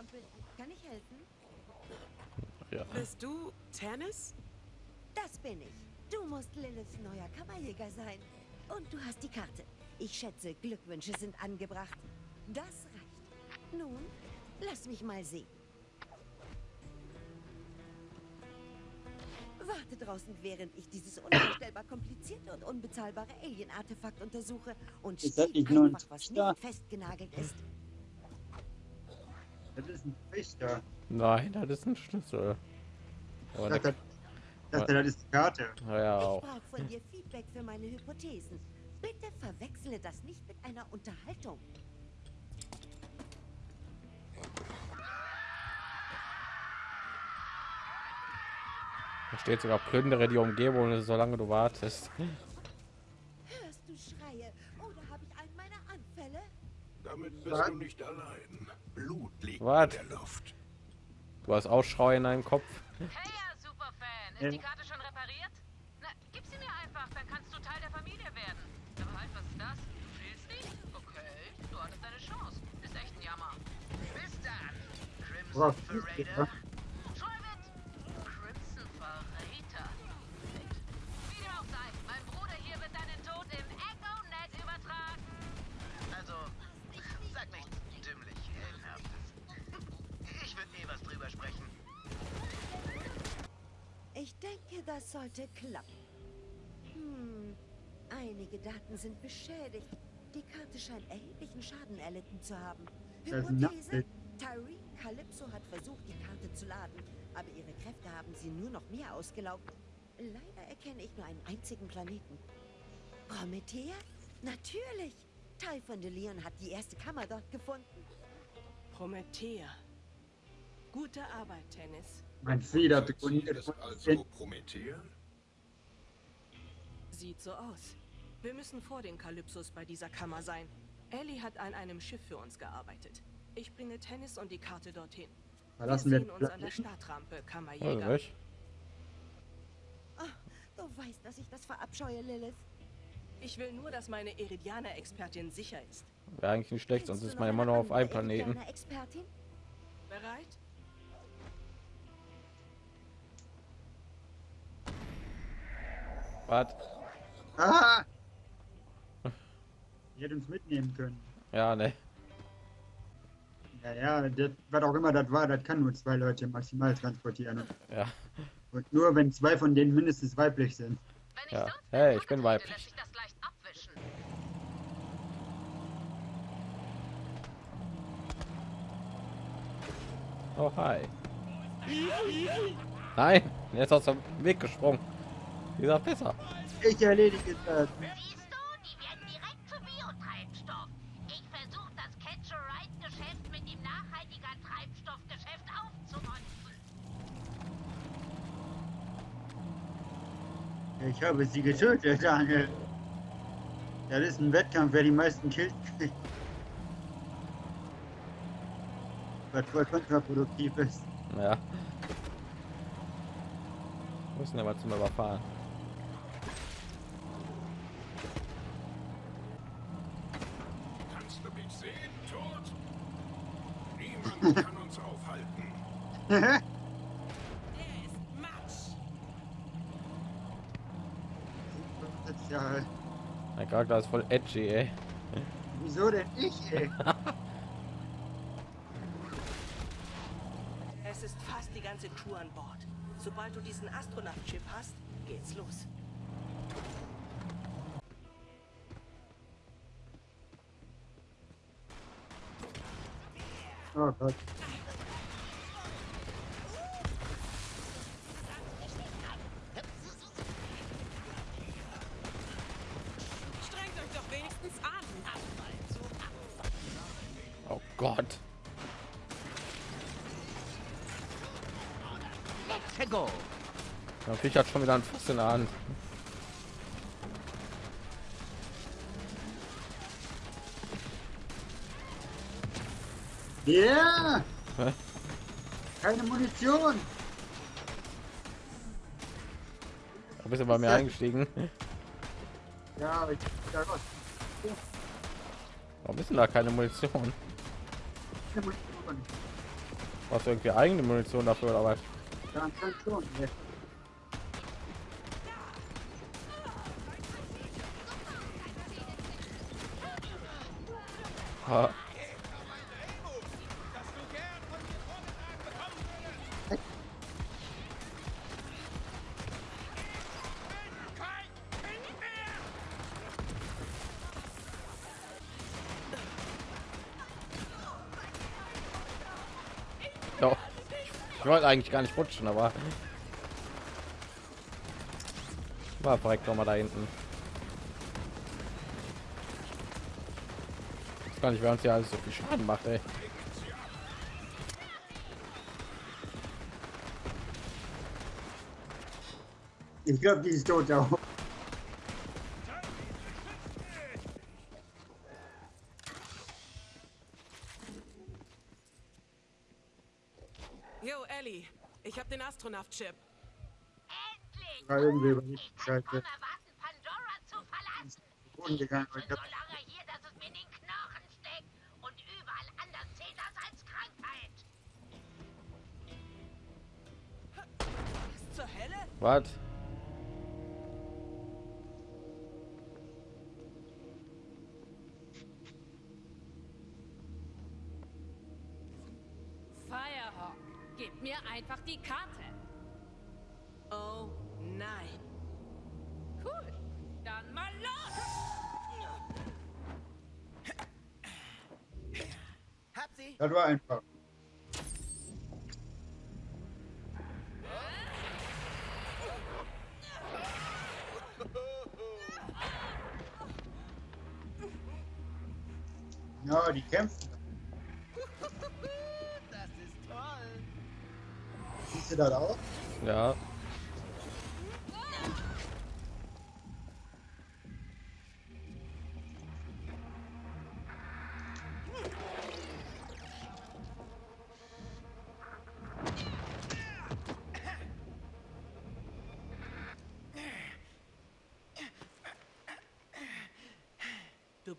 zertrampeln. Kann ich helfen? Ja. Bist du Tennis? Das bin ich. Du musst Liliths neuer Kammerjäger sein. Und du hast die Karte. Ich schätze, Glückwünsche sind angebracht. Das reicht. Nun, lass mich mal sehen. Warte draußen, während ich dieses unvorstellbar komplizierte und unbezahlbare Alien-Artefakt untersuche und steht einfach, was nicht festgenagelt ist. Das ist ein Trichter. Nein, das ist ein Schlüssel. Aber Ich dachte, der, das, das ist die Karte. ja, Ich auch. brauche von dir Feedback für meine Hypothesen. Bitte verwechsle das nicht mit einer Unterhaltung. Da steht sogar plündere die Umgebung, solange du wartest. Hörst du Schreie oder habe ich einen meiner Anfälle? Damit bist Was? du nicht allein. Blut liegt Was? in der Luft. Du hast Ausschrei in deinem Kopf. Hey, ja, Superfan. Ist Ja. die Karte schon repariert? Na, gib sie mir einfach, dann kannst du Teil der Familie werden. Aber halt, was ist das? Du fehlst nicht? Okay, du hattest deine Chance. Ist echt ein Jammer. Bis dann, Crimson Verräter. Das sollte klappen. Hm, einige Daten sind beschädigt. Die Karte scheint erheblichen Schaden erlitten zu haben. Ein Hypothese? Nachbild. Tyrene Calypso hat versucht, die Karte zu laden, aber ihre Kräfte haben sie nur noch mehr ausgelaugt. Leider erkenne ich nur einen einzigen Planeten. Promethea? Natürlich! Typhon de Leon hat die erste Kammer dort gefunden. Promethea. Gute Arbeit, Tennis. Mein Feder begründet also Promethea? Sieht so aus. Wir müssen vor den Kalypsos bei dieser Kammer sein. Ellie hat an einem Schiff für uns gearbeitet. Ich bringe Tennis und die Karte dorthin. Verlassen wir wir uns an der. Startrampe, Also, Kammerjäger. nicht? Ah, du weißt, dass ich das verabscheue, Lilith. Ich will nur, dass meine Iridianer-Expertin sicher ist. Wäre eigentlich nicht schlecht, sonst ist man noch immer nur auf einem Planeten. Indianer-Expertin? Was? Ah! Die hätte uns mitnehmen können. Ja, ne. Ja, ja, das, was auch immer das war, das kann nur zwei Leute maximal transportieren. Ja. Und nur wenn zwei von denen mindestens weiblich sind. Wenn ich Ja. sonst Hey, ich bin weiblich. das leicht abwischen. Oh, hi. Nein, jetzt aus dem Weg gesprungen. Dieser besser. Ich erledige das. Siehst du, die werden direkt zu Biotreibstoff. Ich versuche das Catch-a-Ride-Geschäft mit dem nachhaltiger Treibstoffgeschäft aufzumonzen. Ich habe sie getötet, Daniel. Das ist ein Wettkampf, wer die meisten Kills kriegt. Was voll kontraproduktiv ist. Ja. Müssen aber zum Überfahren. Kannst du mich sehen, Tod? Niemand kann uns aufhalten. Ja, Mein Charakter ist voll edgy, ey. wieso denn ich, ey? Es ist fast die ganze Crew an Bord. Sobald du diesen Astronautenchip hast, geht's los. Oh Gott. Gott. Der Viech hat schon wieder ein Fass in der Hand. Ja! Hä? Keine Munition! Da bist du bei mir eingestiegen. Ja, aber ich ja, Gott. Warum ist denn da keine Munition? Munition. Hast du irgendwie eigene Munition dafür oder was? Ja, anscheinend schon. ne. Ha. Ich wollte eigentlich gar nicht rutschen, aber war direkt noch mal da hinten. Ich gar nicht, wer uns ja alles so viel Schaden macht, ey. Ich glaube, die ist tot auch. Yo, Ellie, ich habe den Astronaut-Chip. Endlich! War irgendwie über Ich bekomme was, Pandora zu verlassen. Boden gegangen. Ich Ich so lange hier, dass es mir in den Knochen steckt. Und überall anders zählt das als Krankheit. Was zur Hölle? Was? Das war einfach. Ja, die kämpfen. Das ist toll. Siehst du das auch? Ja.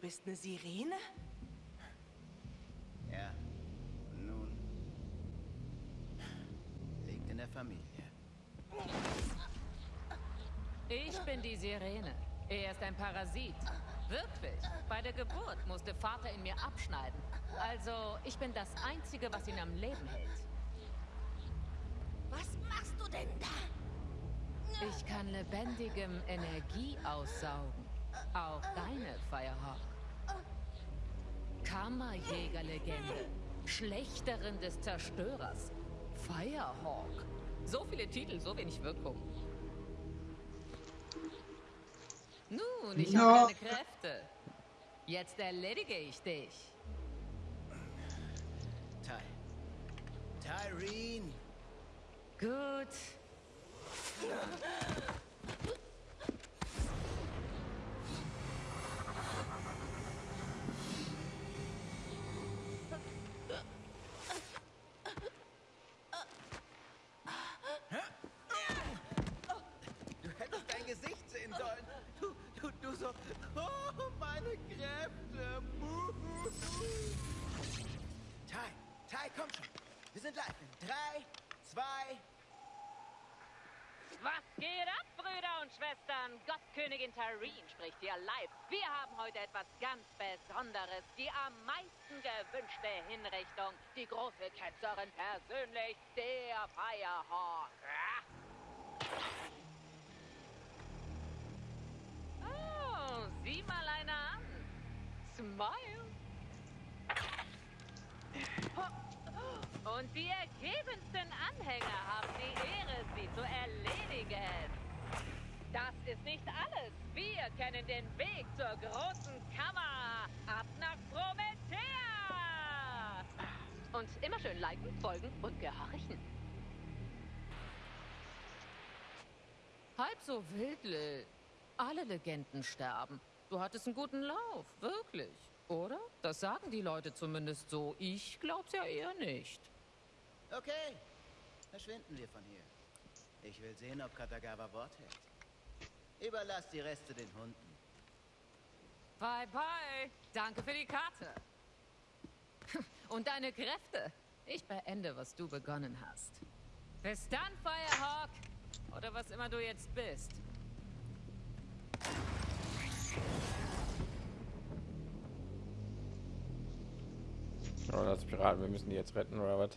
Bist eine Sirene? Ja. Nun. Liegt in der Familie. Ich bin die Sirene. Er ist ein Parasit. Wirklich. Bei der Geburt musste Vater in mir abschneiden. Also, ich bin das Einzige, was ihn am Leben hält. Was machst du denn da? Ich kann lebendigem Energie aussaugen. Auch deine, Firehawk. Kammerjägerlegende. Schlechterin des Zerstörers. Firehawk. So viele Titel, so wenig Wirkung. Nun, ich Ja. habe keine Kräfte. Jetzt erledige ich dich. Ty. Tyrene. Gut. Du hättest dein Gesicht sehen sollen. Du, du, du so. Oh, meine Kräfte. Muhu. Ty, Ty, komm schon. Wir sind live. In drei, zwei. Was geht ab, Brüder und Schwestern? Gottkönigin Tareen spricht hier live. Wir haben heute etwas ganz Besonderes. Die am meisten gewünschte Hinrichtung. Die große Ketzerin persönlich, der Firehawk. Oh, sieh mal einer an. Smile. Und die ergebensten Anhänger haben die Ehre, sie zu erledigen. Das ist nicht alles. Wir kennen den Weg zur großen Kammer. Ab nach Promethea. Und immer schön liken, folgen und gehorchen. Halb so wild, Lil. Alle Legenden sterben. Du hattest einen guten Lauf, wirklich. Oder? Das sagen die Leute zumindest so. Ich glaub's ja eher nicht. Okay. Verschwinden wir von hier. Ich will sehen, ob Katagawa Wort hält. Überlass die Reste den Hunden. Bye bye. Danke für die Karte. Und deine Kräfte. Ich beende, was du begonnen hast. Bis dann, Firehawk. Oder was immer du jetzt bist. Oh, das Piraten, wir müssen die jetzt retten oder was?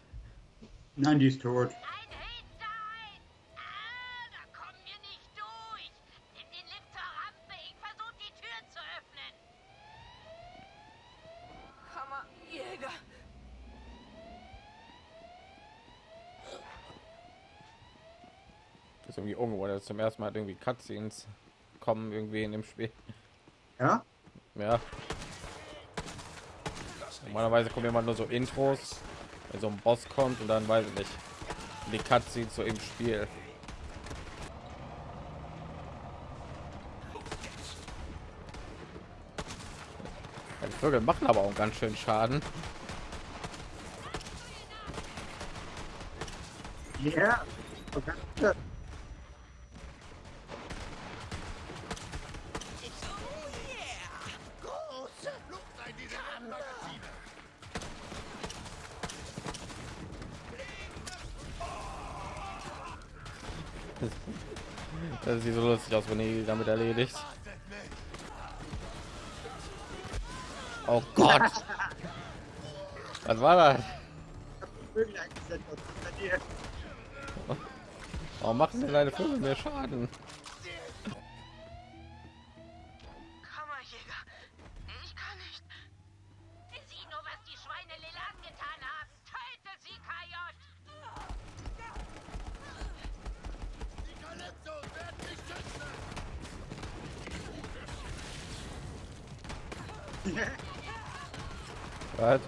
Nein, die ist tot. Ein Hinterhalt! Ah, da kommen wir nicht durch. Nimm den Lift zur Rampe. Ich versuche die Tür zu öffnen. Kammerjäger. Das ist dass zum ersten Mal irgendwie Cutscenes kommen irgendwie in dem Spiel. Ja? Ja. Normalerweise kommen immer nur so Intros, wenn so ein Boss kommt und dann weiß ich nicht. Die Cutscenes so im Spiel. Die Vögel machen aber auch ganz schön Schaden. Ja. Okay. Das sieht so lustig aus, wenn ihr damit erledigt. Oh Gott! Was war das? Warum machen denn deine Vögel mehr Schaden? Kammerjäger, ich kann nicht. Sieh nur, was die Schweine Lila angetan haben. Töte sie, Kajot! Was?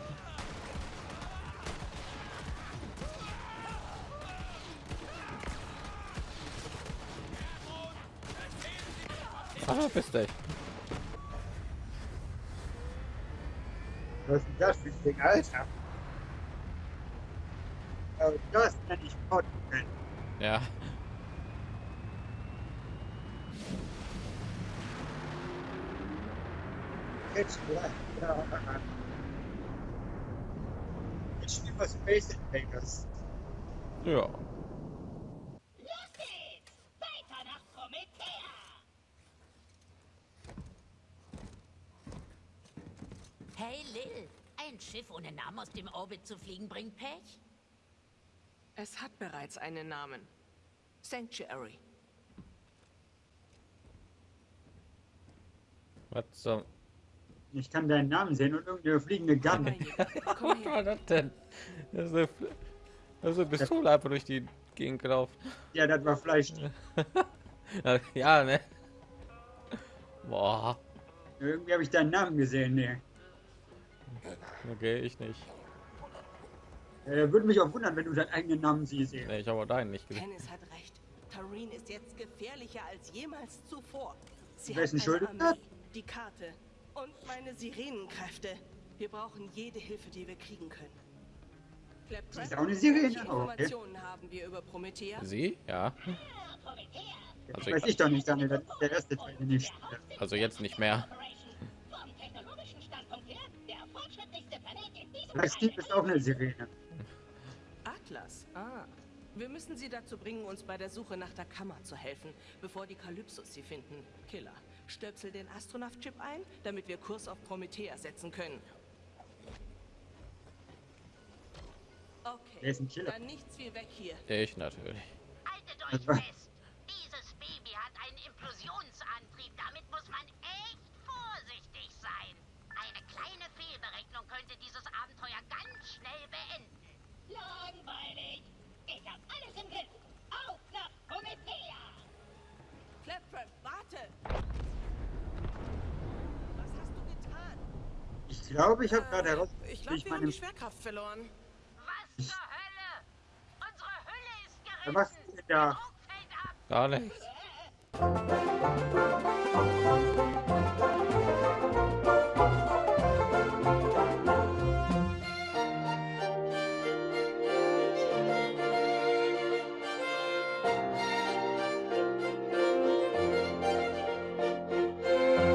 Ah, bist dich. Was ist das für ein Ding, Alter? Das nenne ich gleich. Ja. Jetzt spielen wir Space Invaders. Ja. Los geht's! Weiter nach Promethea! Hey Lil, ein Schiff ohne Namen aus dem Orbit zu fliegen bringt Pech? Es hat bereits einen Namen. Sanctuary. Was zum Ich kann deinen Namen sehen und irgendeine fliegende Gun. Was war das denn? Das ist eine, das ist eine Pistole einfach durch die Gegend gelaufen. Ja, das war Fleisch. Ja, ne? Boah. Irgendwie habe ich deinen Namen gesehen. Nee. Okay, ich nicht. Äh, würde mich auch wundern, wenn du deinen eigenen Namen siehst. Nee, ich habe auch deinen nicht gesehen. Dennis hat recht. Tareen ist jetzt gefährlicher als jemals zuvor. Sie Wer ist denn hat schuld? eine Armee, die Karte und meine Sirenenkräfte. Wir brauchen jede Hilfe, die wir kriegen können. Sie ist auch eine Sirene? Welche Oh, okay. Informationen haben wir über Promethea? Sie? Ja. Das Also, weiß ich doch nicht, Daniel. Der erste Teil, spiele. also jetzt nicht mehr. Vielleicht Steve ist auch eine Sirene. Atlas. Ah. Wir müssen sie dazu bringen, uns bei der Suche nach der Kammer zu helfen, bevor die Kalypsos sie finden. Killer, stöpsel den Astronaut-Chip ein, damit wir Kurs auf Promethea setzen können. Okay, Wer ist ein Killer? dann nichts wie weg hier. Ich natürlich. Haltet euch Das fest! Dieses Baby hat einen Implosionsantrieb. Damit muss man echt vorsichtig sein. Eine kleine Fehlberechnung könnte dieses Abenteuer ganz schnell beenden. Langweilig! Ich hab alles im Griff! Auf nach Promethea! Claptrap, warte! Was hast du getan? Ich glaube, ich habe gerade Äh, heraus, ich glaube, ich wir haben meine. die Schwerkraft verloren. Was zur Hölle? Unsere Hülle ist gerissen! Was ist denn da? Gar nicht.